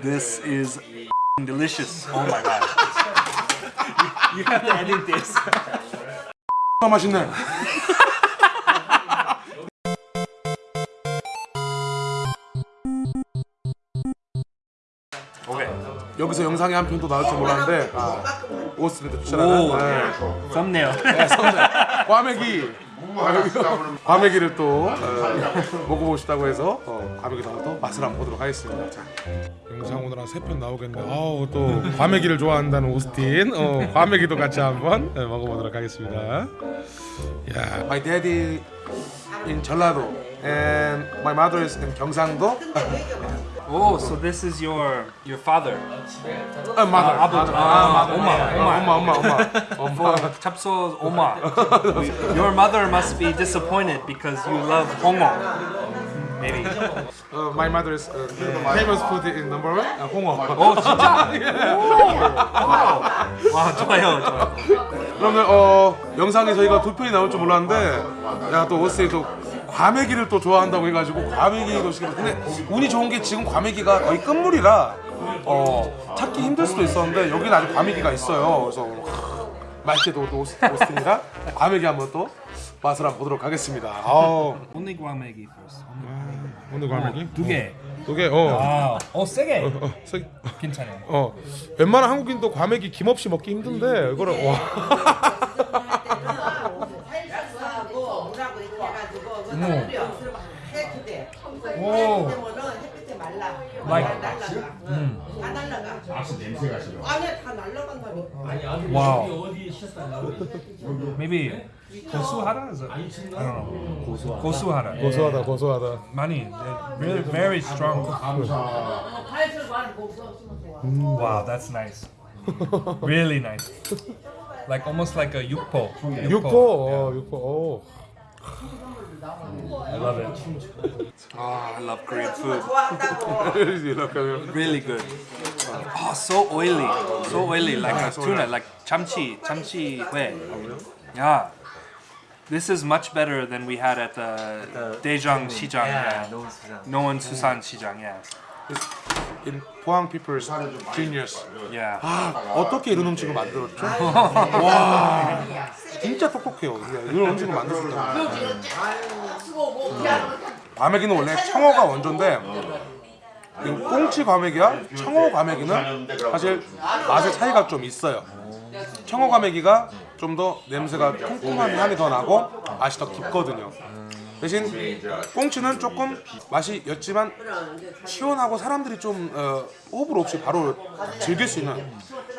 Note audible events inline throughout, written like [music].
This is delicious. Oh my god. you have to edit this. 아 맛있네. Okay. 여기서 영상이 한 편도 나올 줄 몰랐는데 아, 오스트리트 추천하는 오. 네. Thumbnail. 네, 선배 과메기 [laughs] 과메기를 또 어, 먹어보고 싶다고 해서 어, 과메기도 한번 또 맛을 한번 보도록 하겠습니다. 자, 영상 오늘 한 세 편 나오겠네. 아우 또 과메기를 좋아한다는 오스틴 어, 과메기도 같이 한번 네, 먹어보도록 하겠습니다. 야, my daddy in 전라도 and my mother is in 경상도. Oh, so this is your your father. 아, mother. 아버- mother. 아, mother. 엄마, 네, 엄마. 엄마, 엄마, 엄마, 엄마. For 찹소 oma. Your mother must be disappointed because you love hongo. Maybe. [laughs] Uh, my mother is uh, famous food in number one. Uh, 홍어. 오 [laughs] 진짜? 오. 와 좋아요 좋아요. 그러면 어 영상에 저희가 두 편이 나올 줄 몰랐는데 야또 오스에 또 과메기를 또 좋아한다고 해가지고 과메기도 시켰는데 근데 운이 좋은 게 지금 과메기가 거의 끝물이라 어 찾기 힘들 수도 있었는데 여기는 아직 과메기가 있어요. 그래서 하, 맛있게도 또 오스- 오스틴이라 과메기 한번 또 맛을 한번 보도록 하겠습니다. 아우 Only guamegi first. 오늘 과메기 두 개. 두 개. 어. 아, 어 세게. 어, 세- 괜찮아요. 어 웬만한 한국인도 과메기 김 없이 먹기 힘든데 이거를 와. 오. Like- 다 날라가. 음. 다 날라가. 아씨 냄새가 싫어. 아니야 다 날라간다니까. 와우. Maybe 고수하라? Is it? I don't know. 고수하라. 고수하라. 고소하다 고소하다 많이. they're Very, very strong. Wow, that's nice. Really nice. Like almost like a yukpo. 육포 어 육포 어. I love it. Oh, I love Korean food. 좋아한다고. 이렇게 Really good. Oh, so oily. So oily, like a tuna, like chamchi, chamchi hue. Yeah. This is much better than we had at the Daejeong Sijang. Yeah, Noan Susan Sijang. Yeah. in 포항 people's genius. Yeah. 아 어떻게 이런 음식을 만들었죠? 와 진짜 똑똑해요. 이런 음식을 만들 수 있다. 과메기는 원래 청어가 원조인데 이 꽁치 과메기와 청어 과메기는 사실 맛의 차이가 좀 있어요. 청어 과메기가 좀 더 냄새가 콩콩한 향이 더 나고 맛이 더 깊거든요. 대신 꽁치는 조금 맛이 였지만 시원하고 사람들이 좀 어, 호불호 없이 바로 즐길 수 있는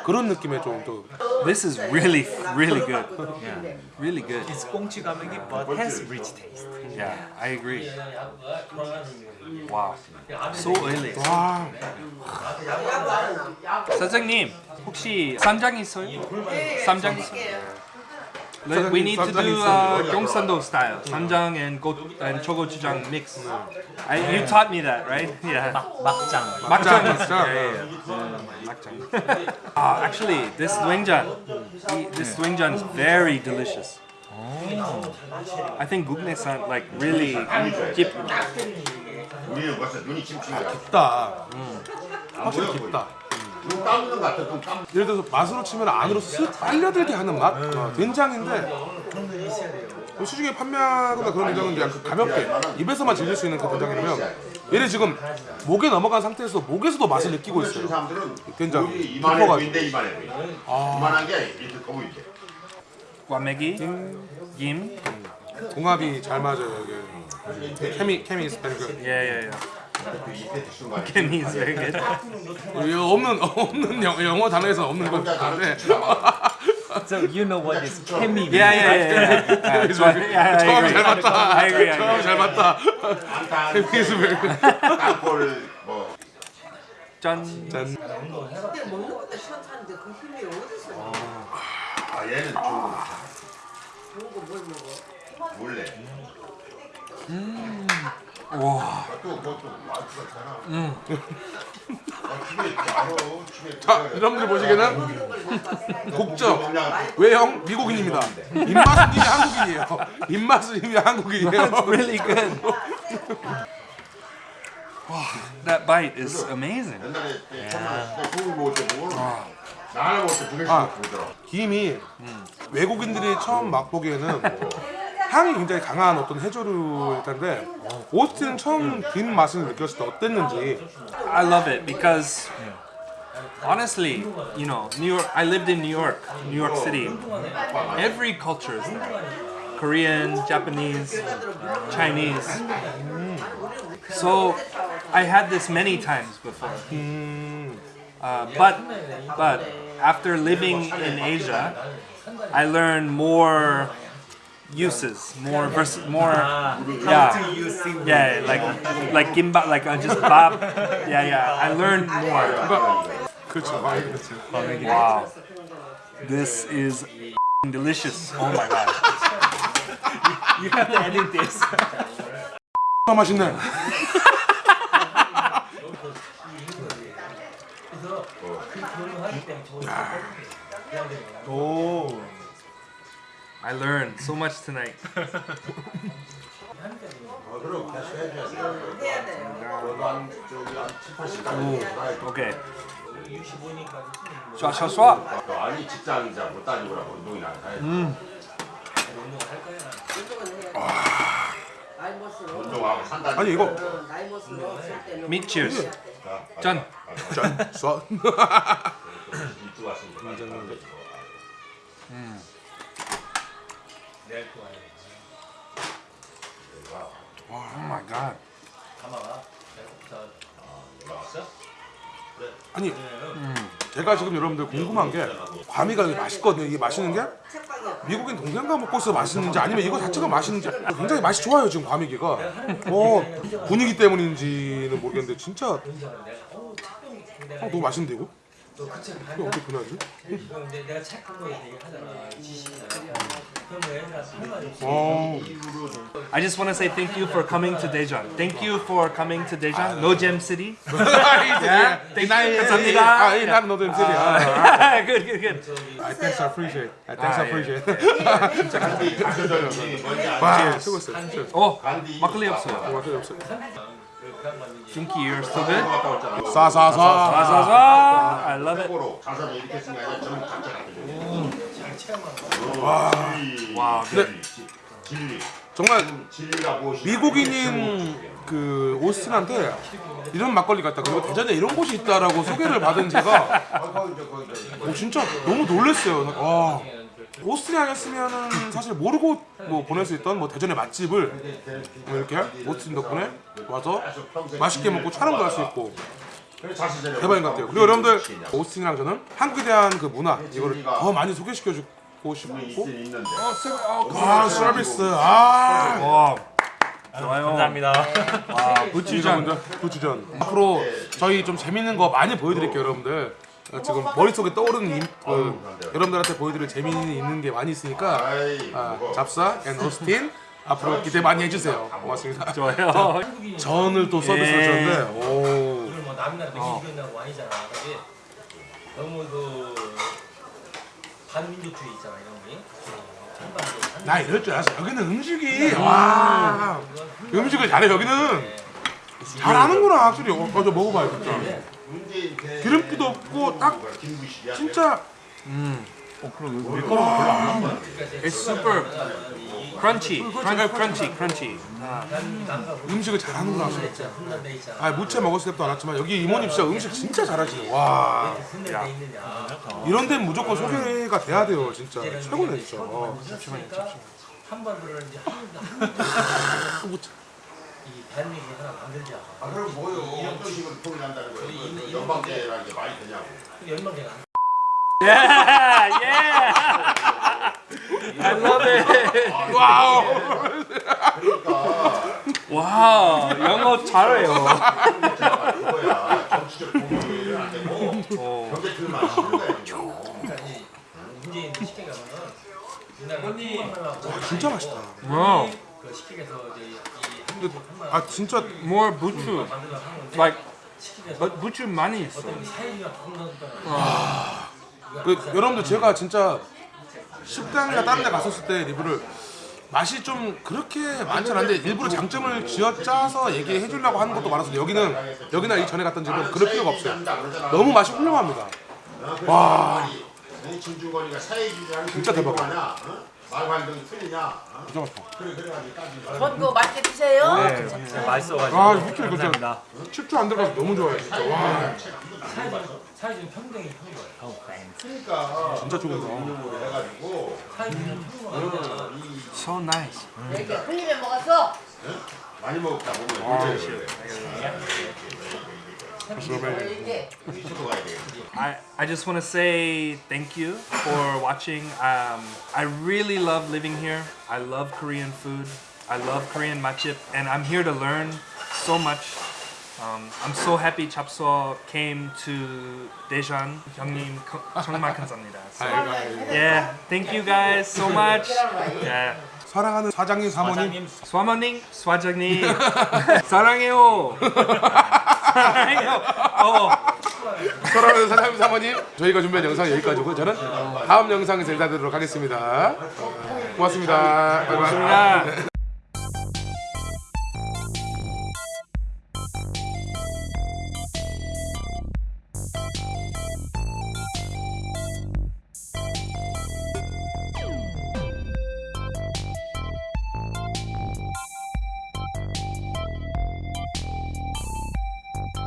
그런 느낌의 좀또 This is really, really good. Yeah. Really good. It's 꽁치 가메기 but has rich taste. Yeah, I agree. Wow. So oily. 와, 사장님, 혹시 쌈장 있어요? 쌈장 있어요? Let- We need to 쌈장 do 있어요. uh, Gyeongsando style. 쌈장 and go and chogochujang mix. I, you taught me that, right? Yeah. 막장. 막장 막장. 있어. Yeah, yeah, yeah. 막장. Ah, actually, this doenjang, this doenjang is very delicious. I think gukne-san like really keep 우리는 벌써 눈이 침침이야. 깊다. 확실히 깊다. 눈 감는 것 같아. 눈 감. 예를 들어서 맛으로 치면 안으로 쓱 빨려들게 하는 맛? 어, 된장인데 뭐 시중에 판매하거나 그런 된장은 약간 가볍게 입에서만 즐길 수 있는 그 된장이라면 얘는 지금 목에 넘어간 상태에서 목에서도 맛을 느끼고 그 있어요 사람들은 된장 이만해 보이는데 이만해 보여. 이만한 게 이렇게 커 보이지. 과메기, 김, 궁합이 잘 맞아요 이게 케미 케미 yeah, yeah, yeah. 거? Kimmy is very good. 이거 없는 없는 영, 영어 단어에서 없는 건데 [laughs] So you know what is 케미? Yeah, yeah, yeah, yeah. yeah. So I, yeah, 처음. 잘 맞다 I agree. I 처음 agree. 잘 맞다 안타, 케미 스페르그 땅볼 뭐 짠. 짠 근데 먹는 것도 시원찮은데 그 힘이 어디서? 아, 얘는 좋은 거. 좋은 거뭘 먹어? 몰래. 와. 또 그것도 맛있잖아 음. 아, 집에 이렇게 알아. 집에 자 여러분들 보시기에는 국적 외형 미국인입니다 입맛은 이미 한국인이에요 입맛은 이미 한국인이에요 really good. That bite is amazing. 나 개씩 아. 보더라. 김이 외국인들이 처음 맛보기에는 향이 굉장히 강한 어떤 해조류일 텐데 오스틴은 처음 김 맛을 느꼈을 때 어땠는지 I love it because honestly, you know, New York. I lived in New York, New York City. Every culture is there. Korean, Japanese, Chinese. So I had this many times before. Uh, but but after living in Asia, I learned more uses, more vers- more yeah. Yeah, like like gimbap, like uh, just bop. Yeah, yeah. I learned more. 그렇죠 그렇죠 Wow, this is delicious. Oh my god. You have to edit this. 아 맛있네 [laughs] 오 I learned so much tonight. 어, 그럼 다시 해줘야지. 해야 돼요. 너도 한 저기 한 7, 80까지 Okay. 쏴, 쏴, 쏴. 너 아니 직장이자 못 따지고라고 운동이나 다 해. 먹을수록 운동하고 산다. 아니 이거 어, 나이 먹을수 록쓸 때는 Meat cheers. 짠. 써 일주 왔으니까. Oh my god. 올라왔어? 아니 제가 지금 여러분들 궁금한 게 과미가 이게 맛있거든요 이게 맛있는 게. 미국인 동생과 먹고 있어 맛있는지 아니면 이거 자체가 맛있는지 굉장히 맛이 좋아요 지금 과미기가 어 분위기 때문인지는 모르겠는데 진짜 어, 너무 맛있는데 이거? 이거 어떻게 변하지? 근데 내가 책한 거에 얘기하잖아 지식이나 그 럼뭐 애들한테 할 말이 없어 어 I just want to say thank you for coming to Daejeon. Thank you for coming to Daejeon. No Gem City. 아, Thank 나이 you. 감사합니다. 아이 나는 너도 MC리 아 good, good, good. I thanks I appreciate I thanks 아, I 예. appreciate 간디 간디 뭔지 알지? 와 수고했어요 진짜 Oh, 간디 막걸리 없어요. 고맙게 없어요 Good. 갔다 왔잖아. 싸싸싸 Zaza. I love it. 거꾸로 자산을 이렇게 게 아니라 전부 각자 갖다 와. 진리. 진리. 정말 무엇이냐. 미국인인 그 오스틴한테 이런 막걸리 같다 그리고 대전에 이런 곳이 있다라고 소개를 받은 제가 거기 저 어, 진짜 너무 놀랐어요. 와 오스틴에 아니었으면은 사실 모르고 뭐 보낼 수 있던 뭐 대전의 맛집을 뭐 이렇게 오스틴 덕분에 와서 맛있게 먹고 촬영도 할 수 있고 대박인 것 같아요. 그리고 여러분들 오스틴이랑 저는 한국에 대한 그 문화 이거를 더 많이 소개시켜 주고 싶고 있긴 있는데. 아 서비스 아 Wow. 좋아요. 감사합니다. 와, 부추전. 먼저 부추전 앞으로 저희 좀 재밌는 거 많이 보여드릴게요 여러분들 어, 지금 머릿속에 떠오르는 임, 그, 여러분들한테 보여드릴 재미있는 게 많이 있으니까 아, 뭐. 잡사 앤 오스틴 앞으로 기대 많이 해주세요. 고맙습니다. 좋아요. [laughs] 전을 또 서비스로 예. 줬는데 오. 오늘 뭐 남이나 메시지나 아니잖아. 그지? 너무 그 반민족주의 있잖아 이런 게 나 이럴 줄 알았어. 여기는 음식이. 와. 음식을 잘해 여기는 잘하는구나 확실히. 어, 어, 저 먹어봐요 진짜. 문재인 대 기름기도 없고 딱 김구식이야. 진짜 It's super crunchy. Crunch, crunchy, crunchy. 음식을 잘하는구나 확실히 훈련돼 있잖아. 아 무채 먹었을 때도 알았지만 여기 이모님 진짜 음식 진짜 잘하시네. 와. 훈련돼 있느냐. 이런 데는 무조건 소개가 돼야 돼요 진짜. 최고네 진짜. 어. 한반도를 이제 한 [laughs] 이 대한민국 하나 만들자 아 그럼 뭐요? 어떤 식으로 통일한다는 거예요? 그 연방제라는 게 말이 되냐고. 연방제가 Yeah, yeah. I love it. 와우 그러니까 와우, 영어 잘해요. 그거야. 정치적 공헌을 안 되고 경제 틀만 씌는 거야. 이거. 그러니까 이 가면은 진짜 맛있다 Wow, 그 시켜서 이제 이 한국 아 진짜 more 하는데 Like, but buchu 많이 있어. 부흥한다 그, 여러분들 제가 진짜 식당이나 다른 데 갔었을 때 리뷰를 맛이 좀 그렇게 많진 않은데 일부러 장점을 쥐어짜서 얘기해 주려고 하는 것도 많아서 여기는 여기나 이 전에 갔던 집은 그럴 필요가 없어요. 너무 맛이 훌륭합니다. 와 진짜 대박. 하냐? 말관등이 틀리냐? 어? 맛있다. 그래 그래가지고 따지고. 전거 맛있게 드세요. 네, 진짜 맛있어가지고. 아 이렇게 그죠 감사합니다. 칩주 안 들어가서 너무 좋아요 진짜 와 사이즈는 평등이 큰 거예요. 그러니까 진짜 좋은다. 해가지고 사이즈는 큰 거예요. So nice. 이렇게 흘리면 먹었어. 많이 먹었다 보면 아, I, I just want to say thank you for watching. Um, I really love living here. I love Korean food. I love Korean matchip, and I'm here to learn so much. Um, I'm so happy Chapso came to Daejeon. 형님 거- 정말 감사합니다. So, [laughs] yeah, thank you guys so much. Yeah. 사랑하는 사장님 사모님 수아모님, 수아장님 [laughs] 사랑해요. 어. 사랑하는 사장님 사모님 저희가 준비한 영상 여기까지고 저는 다음 영상에서 인사드리도록 하겠습니다 고맙습니다. 고맙습니다.